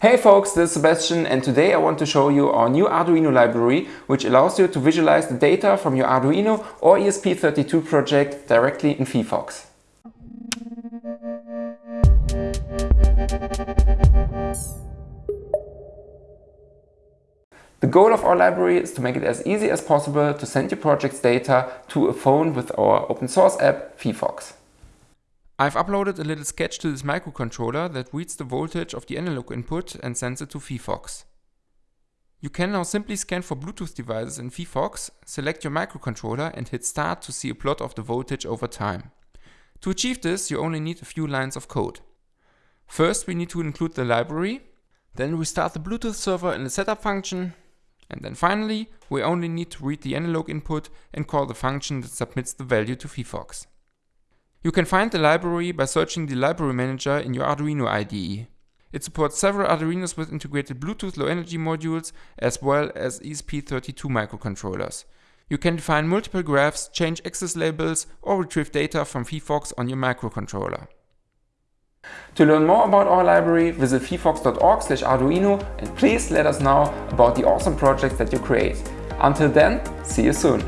Hey folks, this is Sebastian and today I want to show you our new Arduino library which allows you to visualize the data from your Arduino or ESP32 project directly in phyphox. The goal of our library is to make it as easy as possible to send your project's data to a phone with our open source app phyphox. I've uploaded a little sketch to this microcontroller that reads the voltage of the analog input and sends it to phyphox. You can now simply scan for Bluetooth devices in phyphox, select your microcontroller and hit start to see a plot of the voltage over time. To achieve this you only need a few lines of code. First we need to include the library, then we start the Bluetooth server in the setup function, and then finally we only need to read the analog input and call the function that submits the value to phyphox. You can find the library by searching the library manager in your Arduino IDE. It supports several Arduinos with integrated Bluetooth low energy modules as well as ESP32 microcontrollers. You can define multiple graphs, change access labels or retrieve data from phyphox on your microcontroller. To learn more about our library, visit phyphox.org arduino and please let us know about the awesome projects that you create. Until then, see you soon!